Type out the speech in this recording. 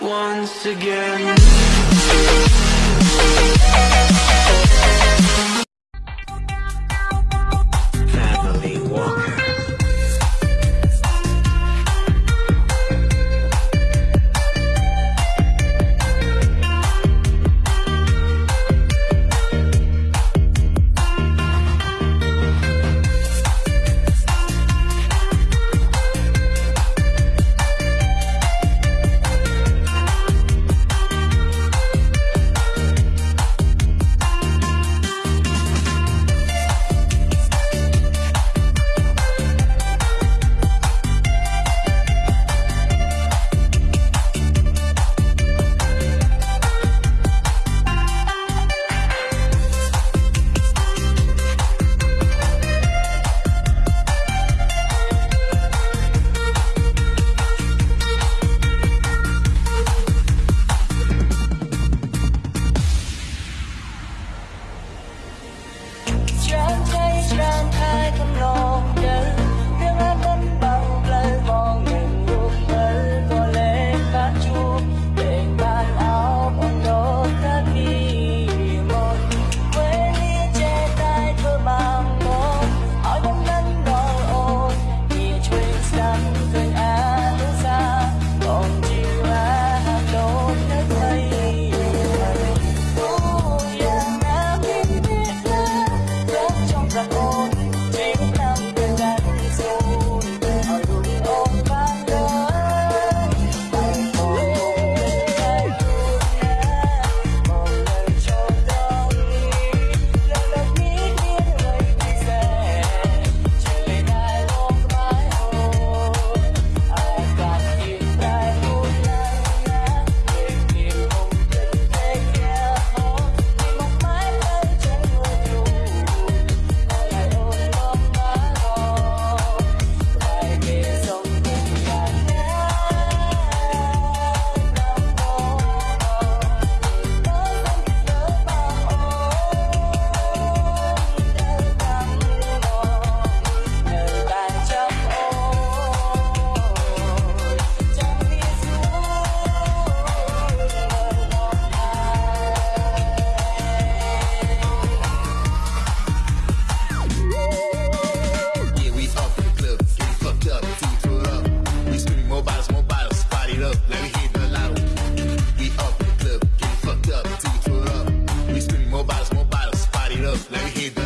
once again love. Let me hear the